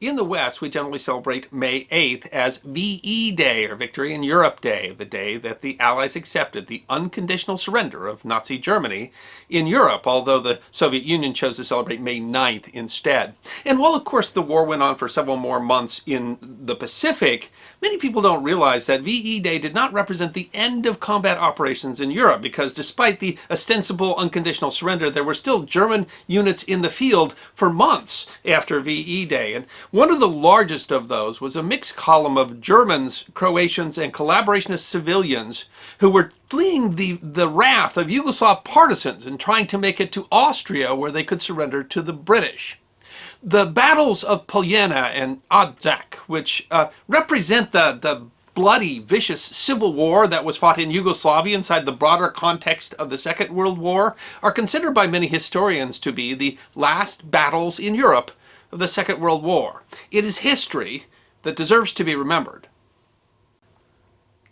In the West, we generally celebrate May 8th as VE Day, or Victory in Europe Day, the day that the Allies accepted the unconditional surrender of Nazi Germany in Europe, although the Soviet Union chose to celebrate May 9th instead. And while, of course, the war went on for several more months in the Pacific, many people don't realize that VE Day did not represent the end of combat operations in Europe, because despite the ostensible unconditional surrender, there were still German units in the field for months after VE Day. And one of the largest of those was a mixed column of Germans, Croatians, and collaborationist civilians who were fleeing the, the wrath of Yugoslav partisans and trying to make it to Austria where they could surrender to the British. The battles of Poljana and Odžak, which uh, represent the, the bloody, vicious civil war that was fought in Yugoslavia inside the broader context of the Second World War, are considered by many historians to be the last battles in Europe of the Second World War. It is history that deserves to be remembered.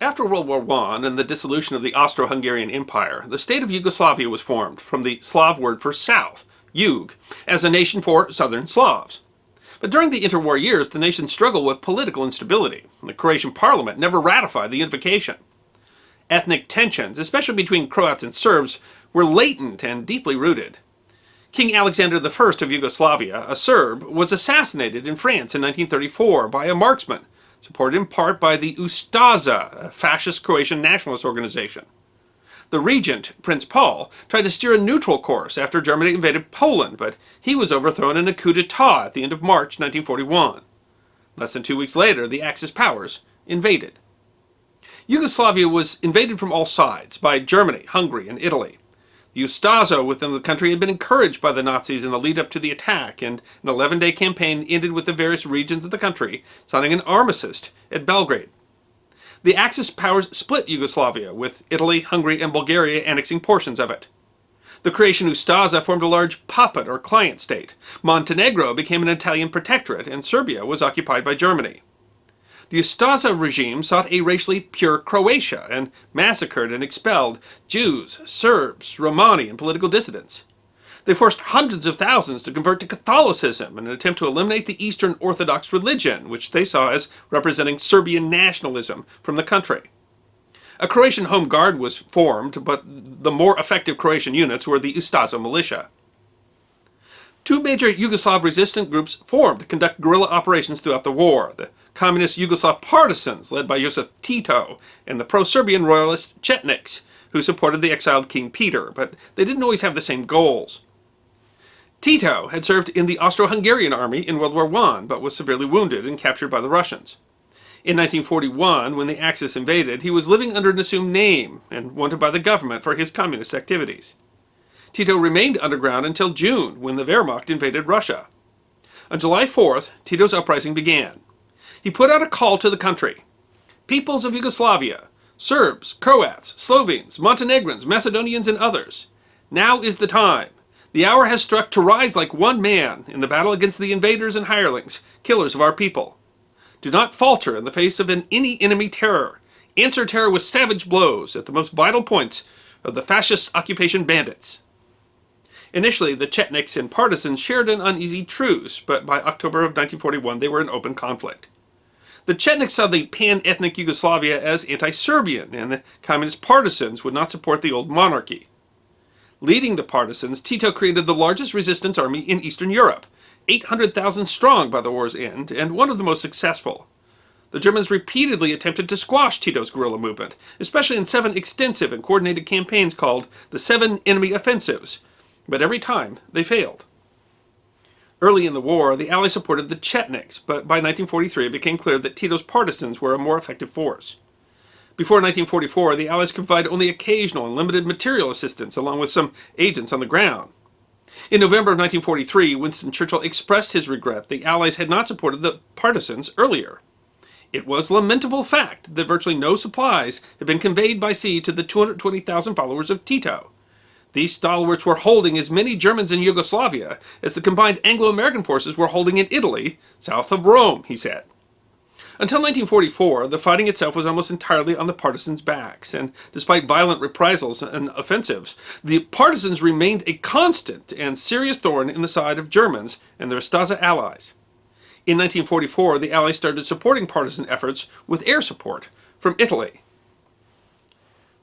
After World War I and the dissolution of the Austro-Hungarian Empire, the state of Yugoslavia was formed from the Slav word for south, Yug, as a nation for southern Slavs. But during the interwar years, the nation struggled with political instability. The Croatian parliament never ratified the unification. Ethnic tensions, especially between Croats and Serbs, were latent and deeply rooted. King Alexander I of Yugoslavia, a Serb, was assassinated in France in 1934 by a marksman, supported in part by the Ustasa, a fascist Croatian nationalist organization. The regent, Prince Paul, tried to steer a neutral course after Germany invaded Poland, but he was overthrown in a coup d'etat at the end of March 1941. Less than two weeks later, the Axis powers invaded. Yugoslavia was invaded from all sides by Germany, Hungary, and Italy. The Ustasa within the country had been encouraged by the Nazis in the lead up to the attack, and an 11-day campaign ended with the various regions of the country signing an armistice at Belgrade. The Axis powers split Yugoslavia, with Italy, Hungary, and Bulgaria annexing portions of it. The Croatian Ustasa formed a large puppet or client state. Montenegro became an Italian protectorate, and Serbia was occupied by Germany. The Ustasa regime sought a racially pure Croatia and massacred and expelled Jews, Serbs, Romani, and political dissidents. They forced hundreds of thousands to convert to Catholicism in an attempt to eliminate the Eastern Orthodox religion, which they saw as representing Serbian nationalism from the country. A Croatian home guard was formed, but the more effective Croatian units were the Ustasa militia. Two major Yugoslav resistant groups formed to conduct guerrilla operations throughout the war. The communist Yugoslav partisans, led by Josip Tito, and the pro-Serbian royalist Chetniks, who supported the exiled King Peter, but they didn't always have the same goals. Tito had served in the Austro-Hungarian army in World War I, but was severely wounded and captured by the Russians. In 1941, when the Axis invaded, he was living under an assumed name and wanted by the government for his communist activities. Tito remained underground until June, when the Wehrmacht invaded Russia. On July 4th, Tito's uprising began. He put out a call to the country. Peoples of Yugoslavia, Serbs, Croats, Slovenes, Montenegrins, Macedonians, and others. Now is the time. The hour has struck to rise like one man in the battle against the invaders and hirelings, killers of our people. Do not falter in the face of an any enemy terror. Answer terror with savage blows at the most vital points of the fascist occupation bandits. Initially, the Chetniks and partisans shared an uneasy truce, but by October of 1941 they were in open conflict. The Chetniks saw the pan-ethnic Yugoslavia as anti-Serbian, and the communist partisans would not support the old monarchy. Leading the partisans, Tito created the largest resistance army in Eastern Europe, 800,000 strong by the war's end, and one of the most successful. The Germans repeatedly attempted to squash Tito's guerrilla movement, especially in seven extensive and coordinated campaigns called the Seven Enemy Offensives, but every time they failed. Early in the war, the Allies supported the Chetniks, but by 1943 it became clear that Tito's partisans were a more effective force. Before 1944, the Allies could provide only occasional and limited material assistance, along with some agents on the ground. In November of 1943, Winston Churchill expressed his regret the Allies had not supported the partisans earlier. It was a lamentable fact that virtually no supplies had been conveyed by sea to the 220,000 followers of Tito. These stalwarts were holding as many Germans in Yugoslavia as the combined Anglo-American forces were holding in Italy, south of Rome, he said. Until 1944, the fighting itself was almost entirely on the partisans' backs, and despite violent reprisals and offensives, the partisans remained a constant and serious thorn in the side of Germans and their Ustasa allies. In 1944, the Allies started supporting partisan efforts with air support from Italy.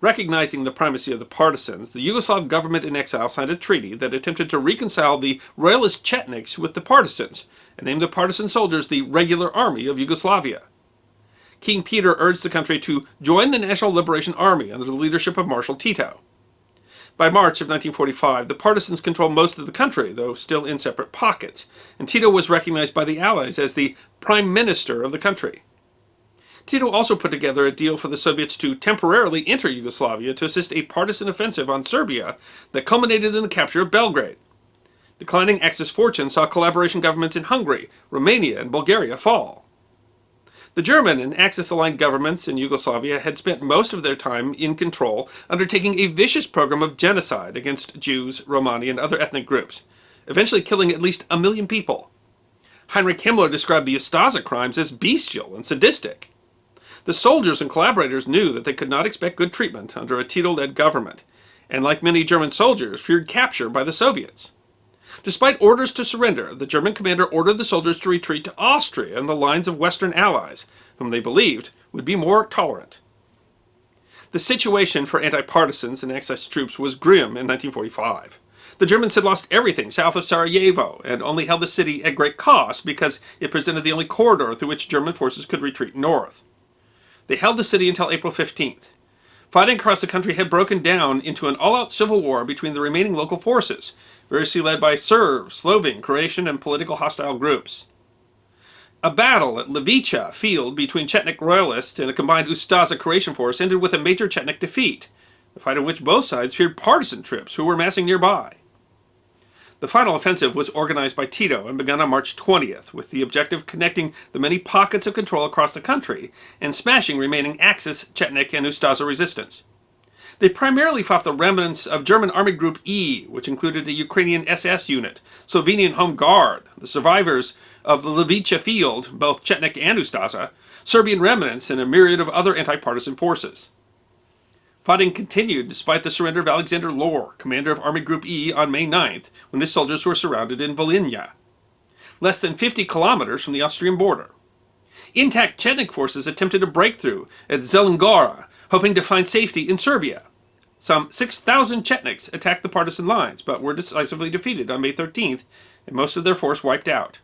Recognizing the primacy of the partisans, the Yugoslav government in exile signed a treaty that attempted to reconcile the royalist Chetniks with the partisans, and named the partisan soldiers the Regular Army of Yugoslavia. King Peter urged the country to join the National Liberation Army under the leadership of Marshal Tito. By March of 1945, the partisans controlled most of the country, though still in separate pockets, and Tito was recognized by the Allies as the Prime Minister of the country. Tito also put together a deal for the Soviets to temporarily enter Yugoslavia to assist a partisan offensive on Serbia that culminated in the capture of Belgrade. Declining Axis fortune saw collaboration governments in Hungary, Romania, and Bulgaria fall. The German and Axis-aligned governments in Yugoslavia had spent most of their time in control, undertaking a vicious program of genocide against Jews, Romani, and other ethnic groups, eventually killing at least a million people. Heinrich Himmler described the Ustasa crimes as bestial and sadistic. The soldiers and collaborators knew that they could not expect good treatment under a Tito-led government, and like many German soldiers, feared capture by the Soviets. Despite orders to surrender, the German commander ordered the soldiers to retreat to Austria and the lines of Western allies, whom they believed would be more tolerant. The situation for anti-partisans and Axis troops was grim in 1945. The Germans had lost everything south of Sarajevo and only held the city at great cost because it presented the only corridor through which German forces could retreat north. They held the city until April 15th. Fighting across the country had broken down into an all-out civil war between the remaining local forces, variously led by Serbs, Slovene, Croatian, and political hostile groups. A battle at Lijevče field between Chetnik royalists and a combined Ustasa Croatian force ended with a major Chetnik defeat, a fight in which both sides feared partisan troops who were massing nearby. The final offensive was organized by Tito and began on March 20th, with the objective of connecting the many pockets of control across the country and smashing remaining Axis, Chetnik, and Ustasa resistance. They primarily fought the remnants of German Army Group E, which included the Ukrainian SS unit, Slovenian Home Guard, the survivors of the Lijevče field, both Chetnik and Ustasa, Serbian remnants, and a myriad of other anti-partisan forces. Fighting continued despite the surrender of Alexander Löhr, commander of Army Group E, on May 9th, when his soldiers were surrounded in Volhynia, less than 50 kilometers from the Austrian border. Intact Chetnik forces attempted a breakthrough at Zelengora, hoping to find safety in Serbia. Some 6,000 Chetniks attacked the partisan lines, but were decisively defeated on May 13th, and most of their force wiped out.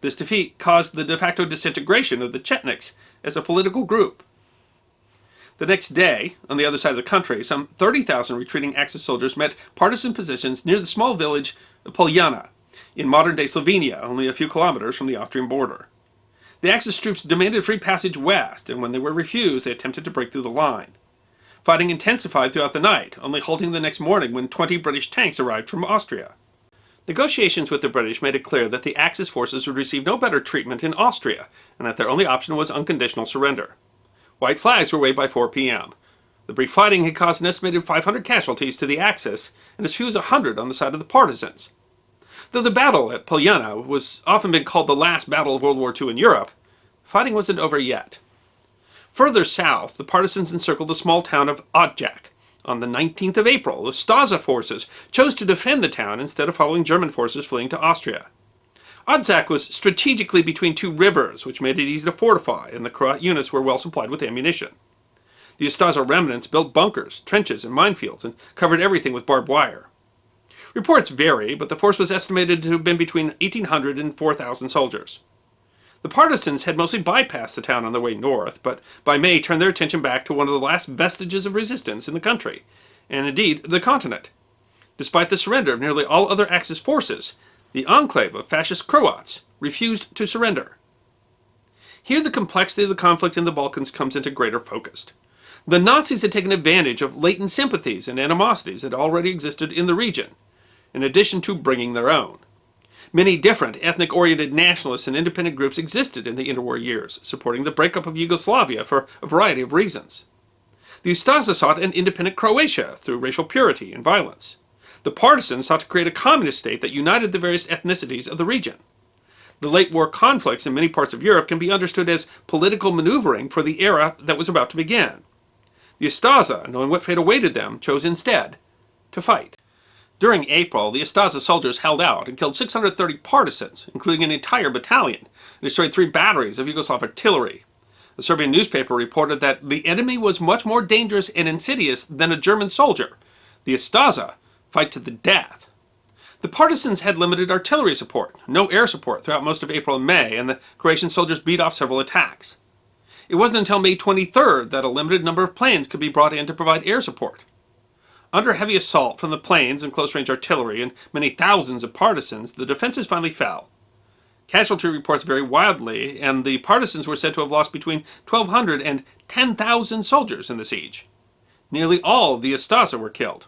This defeat caused the de facto disintegration of the Chetniks as a political group. The next day, on the other side of the country, some 30,000 retreating Axis soldiers met partisan positions near the small village of Poljana, in modern-day Slovenia, only a few kilometers from the Austrian border. The Axis troops demanded free passage west, and when they were refused, they attempted to break through the line. Fighting intensified throughout the night, only halting the next morning when 20 British tanks arrived from Austria. Negotiations with the British made it clear that the Axis forces would receive no better treatment in Austria, and that their only option was unconditional surrender. White flags were waved by 4 p.m. The brief fighting had caused an estimated 500 casualties to the Axis, and as few as 100 on the side of the partisans. Though the battle at Poljana was often been called the last battle of World War II in Europe, fighting wasn't over yet. Further south, the partisans encircled the small town of Odžak. On the 19th of April, the Ustasa forces chose to defend the town instead of following German forces fleeing to Austria. Odžak was strategically between two rivers, which made it easy to fortify, and the Croat units were well supplied with ammunition. The Ustasa remnants built bunkers, trenches, and minefields, and covered everything with barbed wire. Reports vary, but the force was estimated to have been between 1,800 and 4,000 soldiers. The partisans had mostly bypassed the town on their way north, but by May turned their attention back to one of the last vestiges of resistance in the country, and indeed the continent. Despite the surrender of nearly all other Axis forces, the enclave of fascist Croats refused to surrender. Here the complexity of the conflict in the Balkans comes into greater focus. The Nazis had taken advantage of latent sympathies and animosities that already existed in the region, in addition to bringing their own. Many different ethnic-oriented nationalists and independent groups existed in the interwar years, supporting the breakup of Yugoslavia for a variety of reasons. The Ustasa sought an independent Croatia through racial purity and violence. The partisans sought to create a communist state that united the various ethnicities of the region. The late war conflicts in many parts of Europe can be understood as political maneuvering for the era that was about to begin. The Ustasa, knowing what fate awaited them, chose instead to fight. During April, the Ustasa soldiers held out and killed 630 partisans, including an entire battalion, and destroyed three batteries of Yugoslav artillery. The Serbian newspaper reported that the enemy was much more dangerous and insidious than a German soldier. The Ustasa fight to the death. The partisans had limited artillery support, no air support throughout most of April and May, and the Croatian soldiers beat off several attacks. It wasn't until May 23rd that a limited number of planes could be brought in to provide air support. Under heavy assault from the planes and close-range artillery and many thousands of partisans, the defenses finally fell. Casualty reports vary wildly, and the partisans were said to have lost between 1,200 and 10,000 soldiers in the siege. Nearly all of the Ustasa were killed.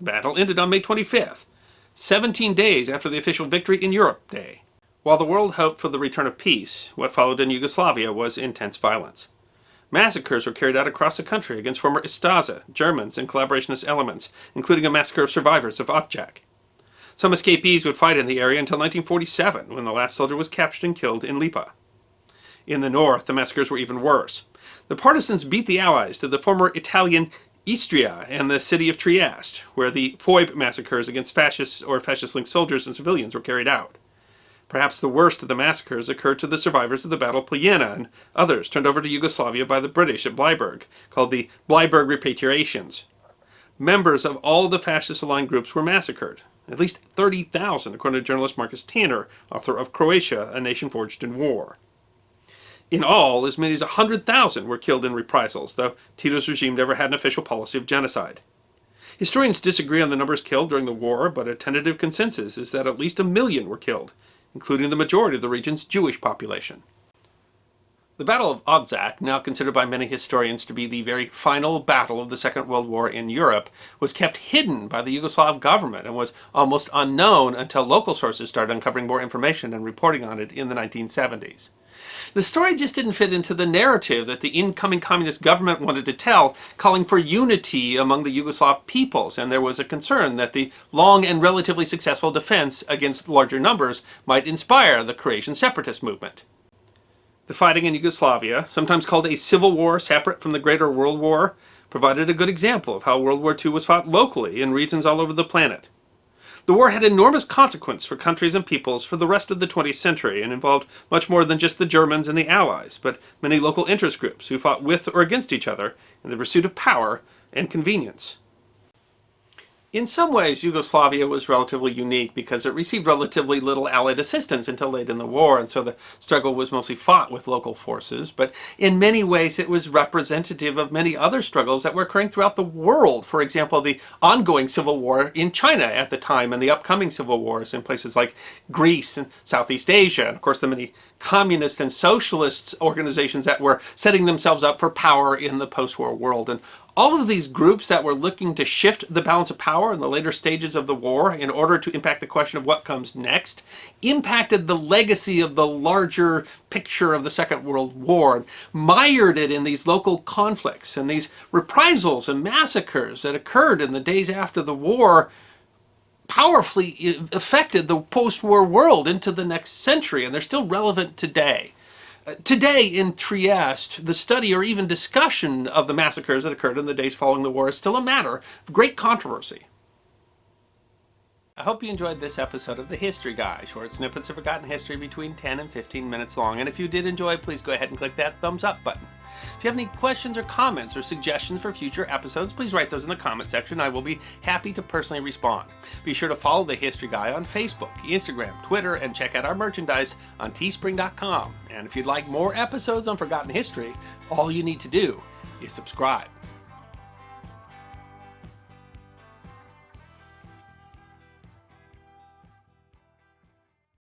Battle ended on May 25th, 17 days after the official Victory in Europe Day. While the world hoped for the return of peace, what followed in Yugoslavia was intense violence. Massacres were carried out across the country against former Ustasa, Germans, and collaborationist elements, including a massacre of survivors of Odžak. Some escapees would fight in the area until 1947, when the last soldier was captured and killed in Lipa. In the north, the massacres were even worse. The partisans beat the Allies to the former Italian Istria and the city of Trieste, where the Foibe massacres against fascists or fascist-linked soldiers and civilians were carried out. Perhaps the worst of the massacres occurred to the survivors of the Battle of Poljana and others turned over to Yugoslavia by the British at Bleiburg, called the Bleiburg Repatriations. Members of all the fascist-aligned groups were massacred, at least 30,000 according to journalist Marcus Tanner, author of Croatia, A Nation Forged in War. In all, as many as 100,000 were killed in reprisals, though Tito's regime never had an official policy of genocide. Historians disagree on the numbers killed during the war, but a tentative consensus is that at least a million were killed, including the majority of the region's Jewish population. The Battle of Odzak, now considered by many historians to be the very final battle of the Second World War in Europe, was kept hidden by the Yugoslav government and was almost unknown until local sources started uncovering more information and reporting on it in the 1970s. The story just didn't fit into the narrative that the incoming communist government wanted to tell, calling for unity among the Yugoslav peoples, and there was a concern that the long and relatively successful defense against larger numbers might inspire the Croatian separatist movement. The fighting in Yugoslavia, sometimes called a civil war separate from the Greater World War, provided a good example of how World War II was fought locally in regions all over the planet. The war had enormous consequence for countries and peoples for the rest of the 20th century and involved much more than just the Germans and the Allies, but many local interest groups who fought with or against each other in the pursuit of power and convenience. In some ways, Yugoslavia was relatively unique because it received relatively little Allied assistance until late in the war, and so the struggle was mostly fought with local forces. But in many ways, it was representative of many other struggles that were occurring throughout the world. For example, the ongoing civil war in China at the time and the upcoming civil wars in places like Greece and Southeast Asia, and of course the many communist and socialist organizations that were setting themselves up for power in the post-war world. And all of these groups that were looking to shift the balance of power in the later stages of the war in order to impact the question of what comes next impacted the legacy of the larger picture of the Second World War and mired it in these local conflicts and these reprisals and massacres that occurred in the days after the war powerfully affected the post-war world into the next century and they're still relevant today. Today in Trieste, the study or even discussion of the massacres that occurred in the days following the war is still a matter of great controversy. I hope you enjoyed this episode of The History Guy, short snippets of forgotten history between 10 and 15 minutes long. And if you did enjoy, please go ahead and click that thumbs up button. If you have any questions or comments or suggestions for future episodes, please write those in the comment section. I will be happy to personally respond. Be sure to follow The History Guy on Facebook, Instagram, Twitter, and check out our merchandise on teespring.com. And if you'd like more episodes on Forgotten History, all you need to do is subscribe.